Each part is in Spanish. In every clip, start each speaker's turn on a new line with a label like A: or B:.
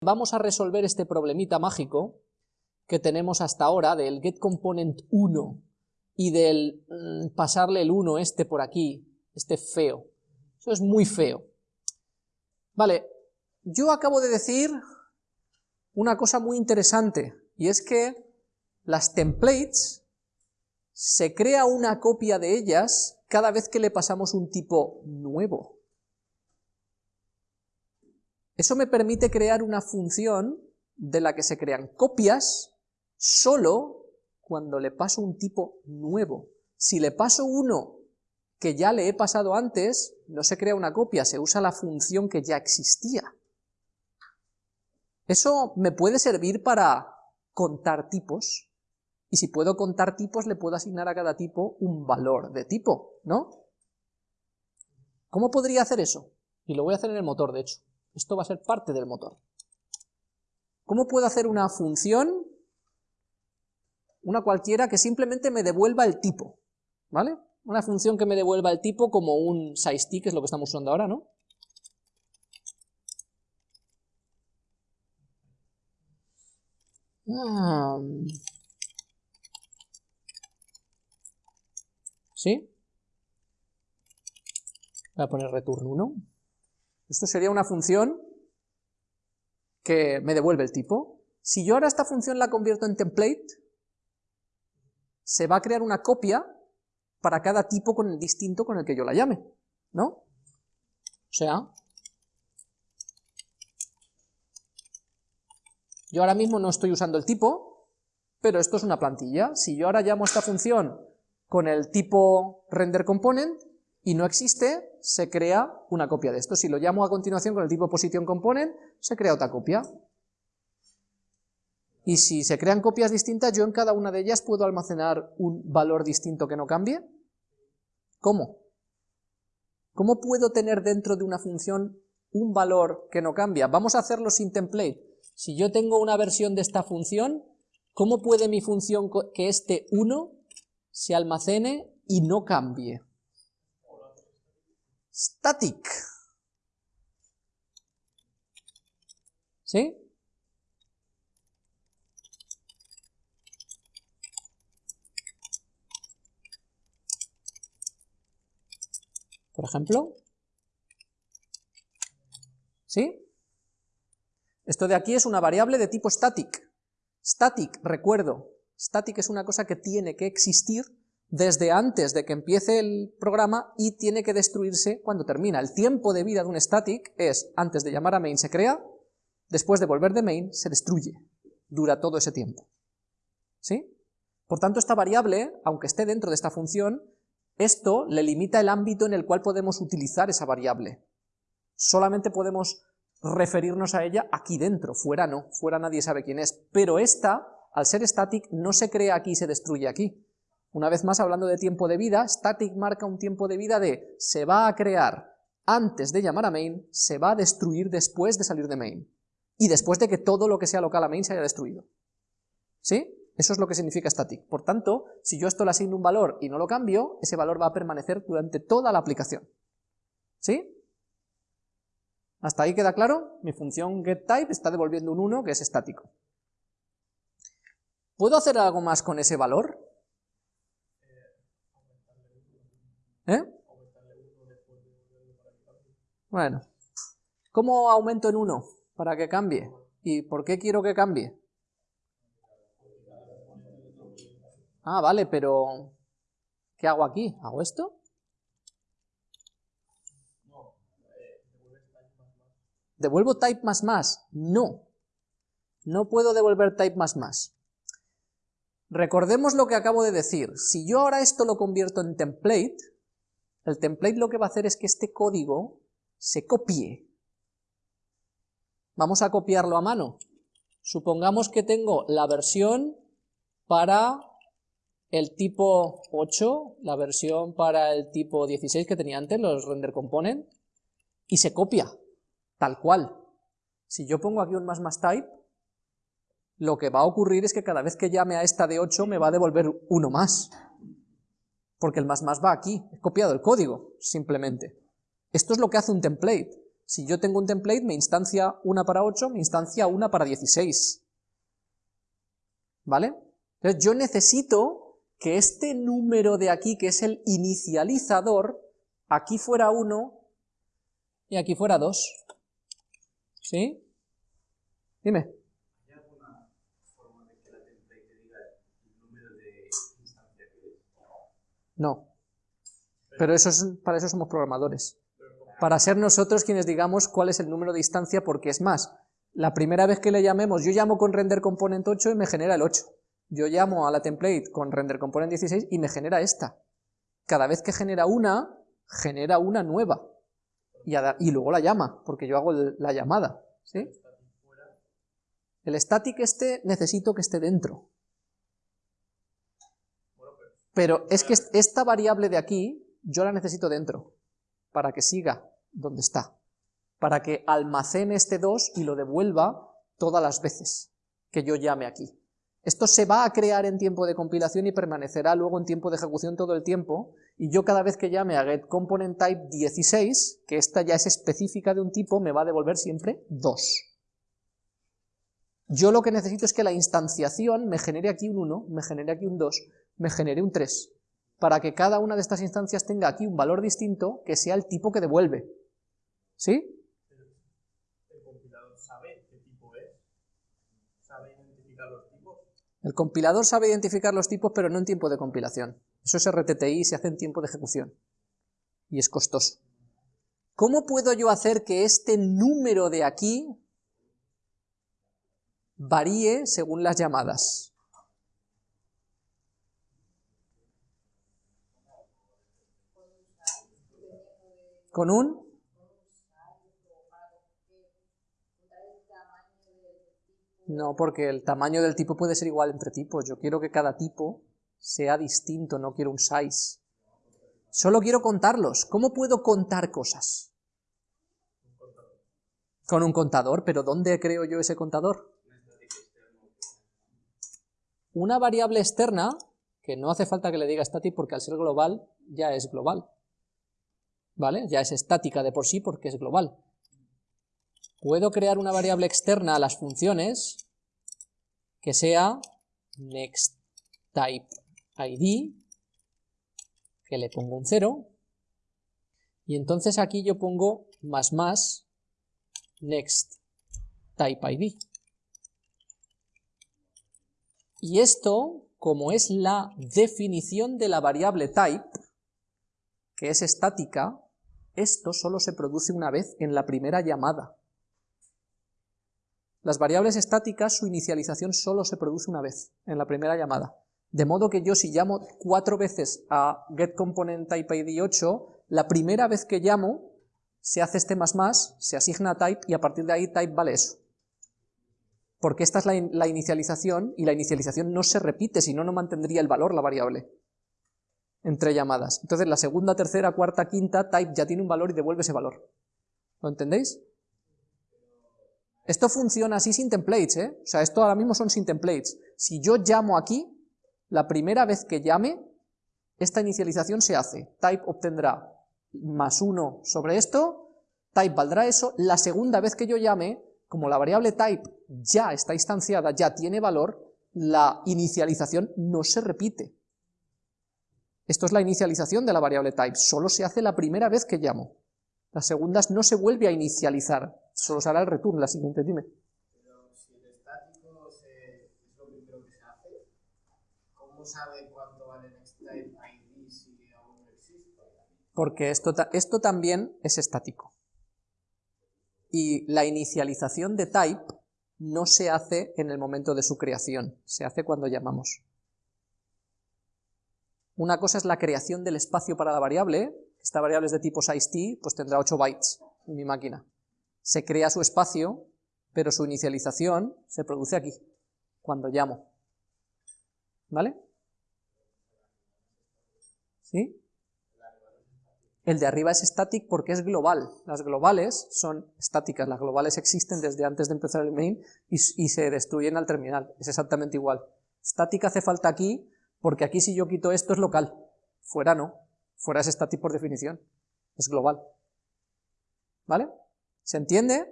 A: vamos a resolver este problemita mágico que tenemos hasta ahora del getComponent1 y del mm, pasarle el 1 este por aquí, este feo. Eso es muy feo. Vale, yo acabo de decir una cosa muy interesante, y es que las templates se crea una copia de ellas cada vez que le pasamos un tipo nuevo. Eso me permite crear una función de la que se crean copias solo cuando le paso un tipo nuevo. Si le paso uno que ya le he pasado antes, no se crea una copia, se usa la función que ya existía. Eso me puede servir para contar tipos, y si puedo contar tipos, le puedo asignar a cada tipo un valor de tipo, ¿no? ¿Cómo podría hacer eso? Y lo voy a hacer en el motor, de hecho. Esto va a ser parte del motor. ¿Cómo puedo hacer una función, una cualquiera, que simplemente me devuelva el tipo? ¿Vale? Una función que me devuelva el tipo como un sizeT, que es lo que estamos usando ahora, ¿no? Ah. ¿Sí? Voy a poner return 1. Esto sería una función que me devuelve el tipo. Si yo ahora esta función la convierto en template, se va a crear una copia para cada tipo con el distinto con el que yo la llame, ¿no? O sea, yo ahora mismo no estoy usando el tipo, pero esto es una plantilla. Si yo ahora llamo esta función con el tipo renderComponent, y no existe, se crea una copia de esto. Si lo llamo a continuación con el tipo positionComponent, se crea otra copia. Y si se crean copias distintas, yo en cada una de ellas puedo almacenar un valor distinto que no cambie. ¿Cómo? ¿Cómo puedo tener dentro de una función un valor que no cambia? Vamos a hacerlo sin template. Si yo tengo una versión de esta función, ¿cómo puede mi función que este 1 se almacene y no cambie? Static. ¿Sí? Por ejemplo. ¿Sí? Esto de aquí es una variable de tipo static. Static, recuerdo, static es una cosa que tiene que existir desde antes de que empiece el programa y tiene que destruirse cuando termina. El tiempo de vida de un static es, antes de llamar a main se crea, después de volver de main se destruye. Dura todo ese tiempo. ¿Sí? Por tanto, esta variable, aunque esté dentro de esta función, esto le limita el ámbito en el cual podemos utilizar esa variable. Solamente podemos referirnos a ella aquí dentro, fuera no, fuera nadie sabe quién es, pero esta, al ser static, no se crea aquí y se destruye aquí, una vez más, hablando de tiempo de vida, static marca un tiempo de vida de se va a crear antes de llamar a main, se va a destruir después de salir de main, y después de que todo lo que sea local a main se haya destruido. ¿Sí? Eso es lo que significa static. Por tanto, si yo esto le asigno un valor y no lo cambio, ese valor va a permanecer durante toda la aplicación. ¿Sí? ¿Hasta ahí queda claro? Mi función getType está devolviendo un 1 que es estático. ¿Puedo hacer algo más con ese valor? ¿Eh? Bueno, ¿cómo aumento en 1 para que cambie? ¿Y por qué quiero que cambie? Ah, vale, pero ¿qué hago aquí? ¿Hago esto? ¿Devuelvo type más más? No. No puedo devolver type más más. Recordemos lo que acabo de decir. Si yo ahora esto lo convierto en template, el template lo que va a hacer es que este código se copie. Vamos a copiarlo a mano. Supongamos que tengo la versión para el tipo 8, la versión para el tipo 16 que tenía antes, los render component, y se copia, tal cual. Si yo pongo aquí un más más type, lo que va a ocurrir es que cada vez que llame a esta de 8 me va a devolver uno más porque el más más va aquí, he copiado el código, simplemente. Esto es lo que hace un template. Si yo tengo un template, me instancia una para 8, me instancia una para 16. ¿Vale? Entonces yo necesito que este número de aquí, que es el inicializador, aquí fuera 1 y aquí fuera 2. ¿Sí? Dime. No. Pero para eso somos programadores. Para ser nosotros quienes digamos cuál es el número de instancia, porque es más, la primera vez que le llamemos, yo llamo con render component 8 y me genera el 8. Yo llamo a la template con render component 16 y me genera esta. Cada vez que genera una, genera una nueva. Y, luego la llama, porque yo hago la llamada. El static este necesito que esté dentro. Pero es que esta variable de aquí, yo la necesito dentro, para que siga donde está, para que almacene este 2 y lo devuelva todas las veces que yo llame aquí. Esto se va a crear en tiempo de compilación y permanecerá luego en tiempo de ejecución todo el tiempo, y yo cada vez que llame a getComponentType16, que esta ya es específica de un tipo, me va a devolver siempre 2. Yo lo que necesito es que la instanciación me genere aquí un 1, me genere aquí un 2, me genere un 3, para que cada una de estas instancias tenga aquí un valor distinto que sea el tipo que devuelve. ¿Sí?
B: ¿El compilador sabe qué tipo es? ¿Sabe identificar los tipos?
A: El compilador sabe identificar los tipos, pero no en tiempo de compilación. Eso es RTTI y se hace en tiempo de ejecución. Y es costoso. ¿Cómo puedo yo hacer que este número de aquí varíe según las llamadas? Con un No, porque el tamaño del tipo puede ser igual entre tipos. Yo quiero que cada tipo sea distinto, no quiero un size. Solo quiero contarlos. ¿Cómo puedo contar cosas? Con un contador, pero ¿dónde creo yo ese contador? Una variable externa, que no hace falta que le diga static porque al ser global ya es global. ¿Vale? Ya es estática de por sí porque es global. Puedo crear una variable externa a las funciones que sea nextTypeID, que le pongo un 0, y entonces aquí yo pongo más más nextTypeID. Y esto, como es la definición de la variable type, que es estática, esto solo se produce una vez en la primera llamada. Las variables estáticas, su inicialización solo se produce una vez, en la primera llamada. De modo que yo si llamo cuatro veces a getComponentTypeID8, la primera vez que llamo se hace este más más, se asigna type y a partir de ahí type vale eso. Porque esta es la, la inicialización y la inicialización no se repite, si no, no mantendría el valor la variable entre llamadas. Entonces la segunda, tercera, cuarta, quinta, type ya tiene un valor y devuelve ese valor. ¿Lo entendéis? Esto funciona así sin templates, ¿eh? O sea, esto ahora mismo son sin templates. Si yo llamo aquí, la primera vez que llame, esta inicialización se hace. Type obtendrá más uno sobre esto, type valdrá eso, la segunda vez que yo llame, como la variable type ya está instanciada, ya tiene valor, la inicialización no se repite. Esto es la inicialización de la variable type, solo se hace la primera vez que llamo. Las segundas no se vuelve a inicializar, solo se hará el return, la siguiente, dime.
B: Pero si el estático es lo primero que se hace, ¿cómo sabe cuánto vale nextType ID si aún no existe?
A: Porque esto, esto también es estático. Y la inicialización de type no se hace en el momento de su creación, se hace cuando llamamos. Una cosa es la creación del espacio para la variable, esta variable es de tipo size pues tendrá 8 bytes en mi máquina. Se crea su espacio, pero su inicialización se produce aquí, cuando llamo. ¿Vale? ¿Sí? El de arriba es static porque es global. Las globales son estáticas, las globales existen desde antes de empezar el main y, y se destruyen al terminal. Es exactamente igual. Estática hace falta aquí porque aquí si yo quito esto es local, fuera no, fuera es static por definición, es global. ¿Vale? ¿Se entiende?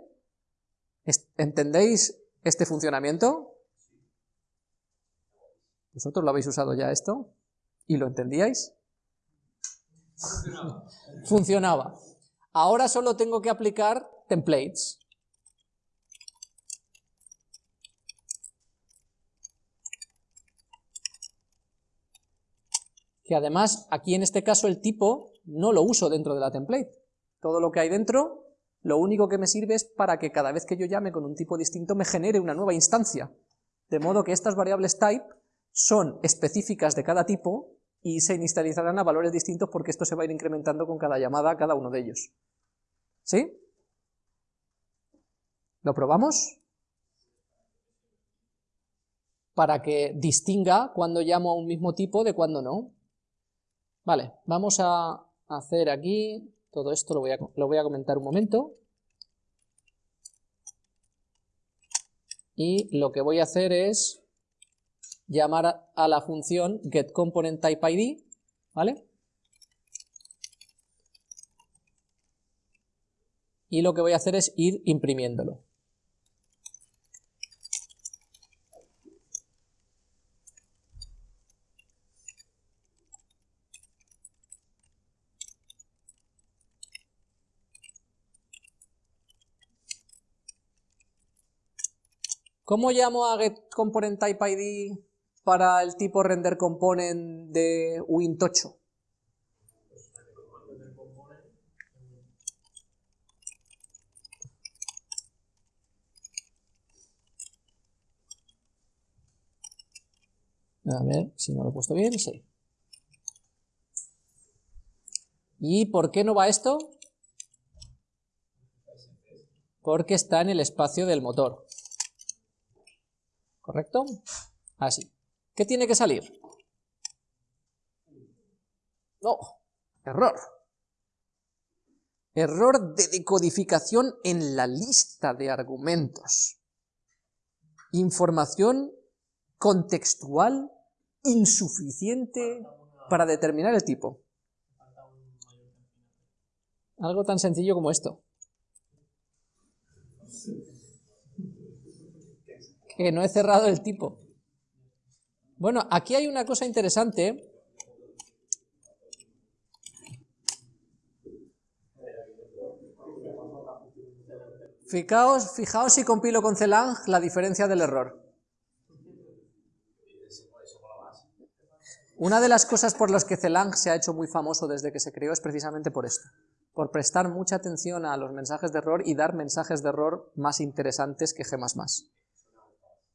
A: ¿Entendéis este funcionamiento? ¿Vosotros lo habéis usado ya esto? ¿Y lo entendíais? Funcionaba. Funcionaba. Ahora solo tengo que aplicar templates. Que además, aquí en este caso el tipo no lo uso dentro de la template. Todo lo que hay dentro, lo único que me sirve es para que cada vez que yo llame con un tipo distinto me genere una nueva instancia. De modo que estas variables type son específicas de cada tipo y se inicializarán a valores distintos porque esto se va a ir incrementando con cada llamada a cada uno de ellos. ¿Sí? ¿Lo probamos? Para que distinga cuando llamo a un mismo tipo de cuando no. Vale, vamos a hacer aquí, todo esto lo voy a, comentar un momento. Y lo que voy a hacer es llamar a la función getComponentTypeId, ¿vale? Y lo que voy a hacer es ir imprimiéndolo. ¿Cómo llamo a getComponentTypeId para el tipo render component de Win8? A ver si no lo he puesto bien, sí. ¿Y por qué no va esto? Porque está en el espacio del motor. ¿Correcto? Así. ¿Qué tiene que salir? No, error. Error de decodificación en la lista de argumentos. Información contextual insuficiente para determinar el tipo. Algo tan sencillo como esto. Que no he cerrado el tipo. Bueno, aquí hay una cosa interesante. Fijaos, fijaos si compilo con Celang la diferencia del error. Una de las cosas por las que Celang se ha hecho muy famoso desde que se creó es precisamente por esto, por prestar mucha atención a los mensajes de error y dar mensajes de error más interesantes que G++.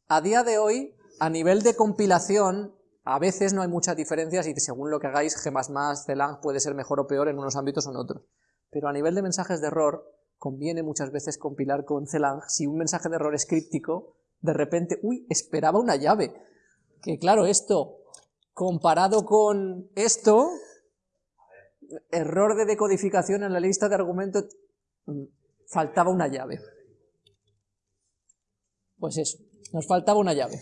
A: A día de hoy, a nivel de compilación, a veces no hay muchas diferencias y según lo que hagáis, G++, Celang puede ser mejor o peor en unos ámbitos o en otros. Pero a nivel de mensajes de error, conviene muchas veces compilar con Celang si un mensaje de error es críptico, de repente, uy, esperaba una llave. Que claro, esto, comparado con esto, error de decodificación en la lista de argumentos, mm, faltaba una llave. Pues eso, nos faltaba una llave.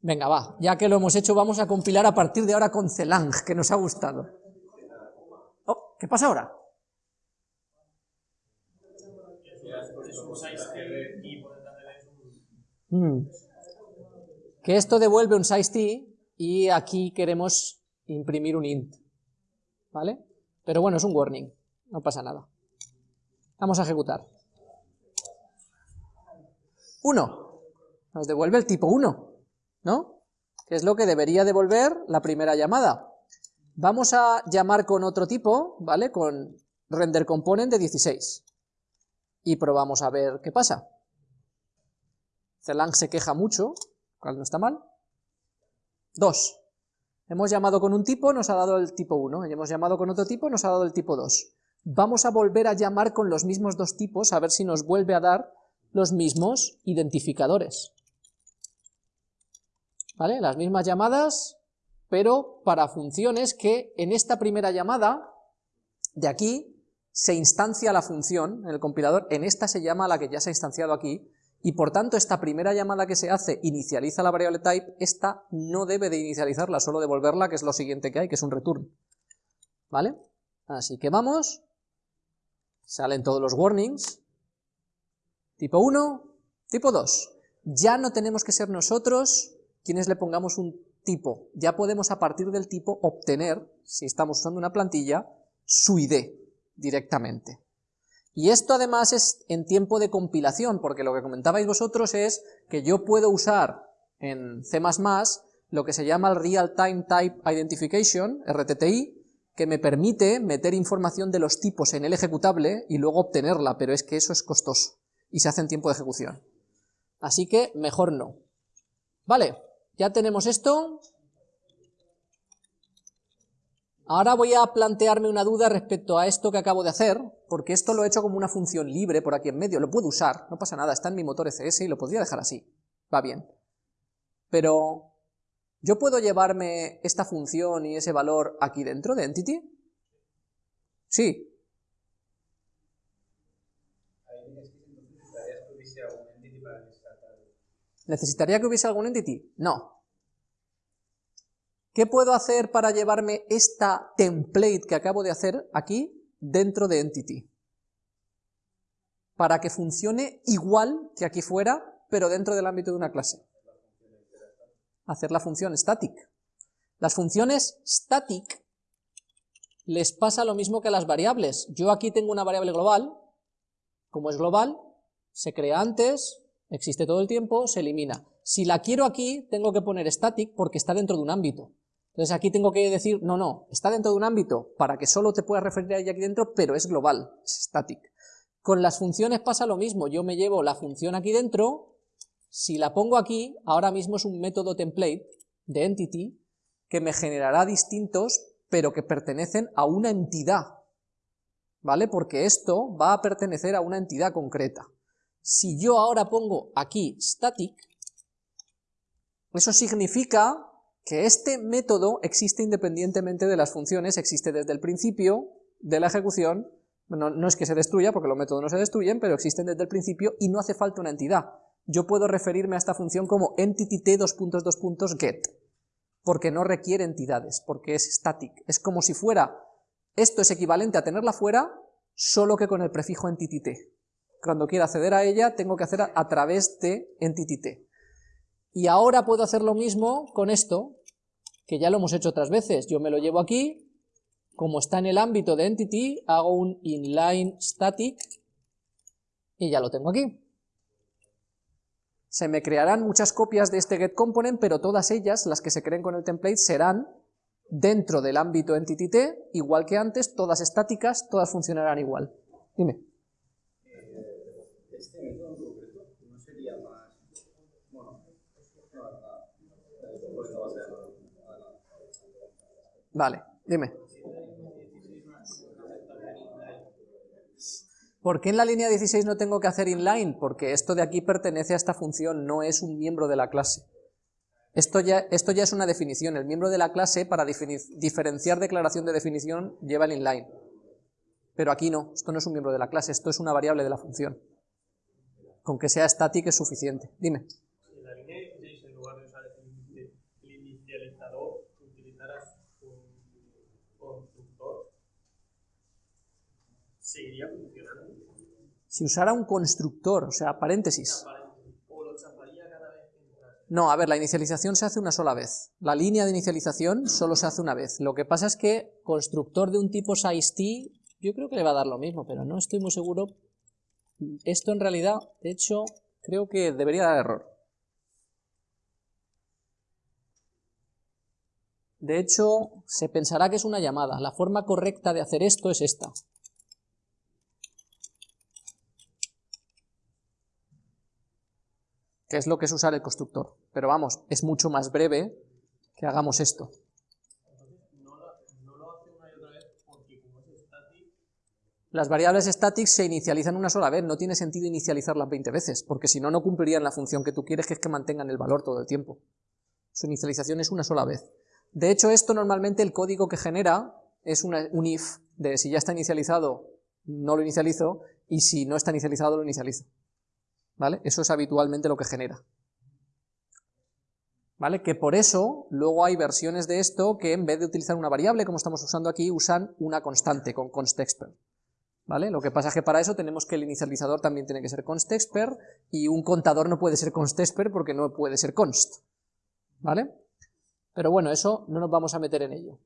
A: Venga, va, ya que lo hemos hecho, vamos a compilar a partir de ahora con Celang, que nos ha gustado. Oh, ¿Qué pasa ahora? Mm. Que esto devuelve un size y aquí queremos imprimir un int, ¿vale? Pero bueno, es un warning, no pasa nada. Vamos a ejecutar. 1. Nos devuelve el tipo 1. ¿no? Que es lo que debería devolver la primera llamada. Vamos a llamar con otro tipo, ¿vale? Con render component de 16. Y probamos a ver qué pasa. Celang se queja mucho, cual no está mal. 2. Hemos llamado con un tipo, nos ha dado el tipo 1. Y hemos llamado con otro tipo, nos ha dado el tipo 2. Vamos a volver a llamar con los mismos dos tipos, a ver si nos vuelve a dar los mismos identificadores. ¿vale? Las mismas llamadas, pero para funciones que en esta primera llamada, de aquí, se instancia la función en el compilador, en esta se llama la que ya se ha instanciado aquí, y por tanto esta primera llamada que se hace inicializa la variable type, esta no debe de inicializarla, solo devolverla, que es lo siguiente que hay, que es un return. ¿Vale? Así que vamos, salen todos los warnings, tipo 1, tipo 2. Ya no tenemos que ser nosotros quienes le pongamos un tipo, ya podemos a partir del tipo obtener, si estamos usando una plantilla, su ID directamente. Y esto además es en tiempo de compilación, porque lo que comentabais vosotros es que yo puedo usar en C++ lo que se llama el Real Time Type Identification, RTTI, que me permite meter información de los tipos en el ejecutable y luego obtenerla, pero es que eso es costoso y se hace en tiempo de ejecución. Así que mejor no. Vale, ya tenemos esto. Ahora voy a plantearme una duda respecto a esto que acabo de hacer, porque esto lo he hecho como una función libre por aquí en medio, lo puedo usar, no pasa nada, está en mi motor ECS y lo podría dejar así, va bien. Pero ¿Yo puedo llevarme esta función y ese valor aquí dentro de entity? Sí. ¿Necesitaría que hubiese algún entity? No. ¿Qué puedo hacer para llevarme esta template que acabo de hacer aquí dentro de entity? Para que funcione igual que aquí fuera, pero dentro del ámbito de una clase hacer la función static. Las funciones static les pasa lo mismo que a las variables. Yo aquí tengo una variable global, como es global, se crea antes, existe todo el tiempo, se elimina. Si la quiero aquí, tengo que poner static porque está dentro de un ámbito. Entonces aquí tengo que decir, no, no, está dentro de un ámbito para que solo te puedas referir a ella aquí dentro, pero es global, es static. Con las funciones pasa lo mismo, yo me llevo la función aquí dentro, si la pongo aquí, ahora mismo es un método template de entity que me generará distintos, pero que pertenecen a una entidad, ¿vale? Porque esto va a pertenecer a una entidad concreta. Si yo ahora pongo aquí static, eso significa que este método existe independientemente de las funciones, existe desde el principio de la ejecución, no, es que se destruya, porque los métodos no se destruyen, pero existen desde el principio y no hace falta una entidad yo puedo referirme a esta función como entity_t_get, porque no requiere entidades, porque es static. Es como si fuera, esto es equivalente a tenerla fuera, solo que con el prefijo entity_t. Cuando quiera acceder a ella, tengo que hacer a, través de entity_t. Y ahora puedo hacer lo mismo con esto, que ya lo hemos hecho otras veces. Yo me lo llevo aquí, como está en el ámbito de entity, hago un inline static, y ya lo tengo aquí se me crearán muchas copias de este getComponent, pero todas ellas, las que se creen con el template, serán dentro del ámbito EntityT, igual que antes, todas estáticas, todas funcionarán igual. Dime. Este método concreto no sería más... Vale, dime. ¿Por qué en la línea 16 no tengo que hacer inline? Porque esto de aquí pertenece a esta función, no es un miembro de la clase. Esto ya, esto ya es una definición, el miembro de la clase para diferenciar declaración de definición lleva el inline. Pero aquí no, esto no es un miembro de la clase, esto es una variable de la función. Con que sea static es suficiente. Dime. En la línea 16, en lugar de usar el inicializador, un constructor, seguiría funcionando. Si usara un constructor, o sea, paréntesis. No, a ver, la inicialización se hace una sola vez. La línea de inicialización solo se hace una vez. Lo que pasa es que constructor de un tipo size_t, yo creo que le va a dar lo mismo, pero no estoy muy seguro. Esto en realidad, de hecho, creo que debería dar error. De hecho, se pensará que es una llamada. La forma correcta de hacer esto es esta. que es lo que es usar el constructor. Pero vamos, es mucho más breve que hagamos esto. Las variables static se inicializan una sola vez, no tiene sentido inicializarlas 20 veces, porque si no, no cumplirían la función que tú quieres, que es que mantengan el valor todo el tiempo. Su inicialización es una sola vez. De hecho, esto normalmente el código que genera es un if, de si ya está inicializado, no lo inicializo, y si no está inicializado, lo inicializo. ¿vale? Eso es habitualmente lo que genera. ¿Vale? Que por eso luego hay versiones de esto que en vez de utilizar una variable como estamos usando aquí, usan una constante con constexpr. ¿Vale? Lo que pasa es que para eso tenemos que el inicializador también tiene que ser constexper, y un contador no puede ser constexper porque no puede ser const, ¿vale? Pero bueno, eso no nos vamos a meter en ello.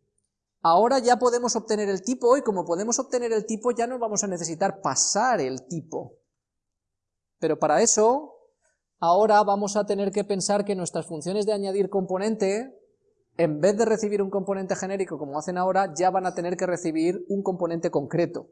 A: Ahora ya podemos obtener el tipo, y como podemos obtener el tipo ya no vamos a necesitar pasar el tipo. Pero para eso, ahora vamos a tener que pensar que nuestras funciones de añadir componente, en vez de recibir un componente genérico como hacen ahora, ya van a tener que recibir un componente concreto.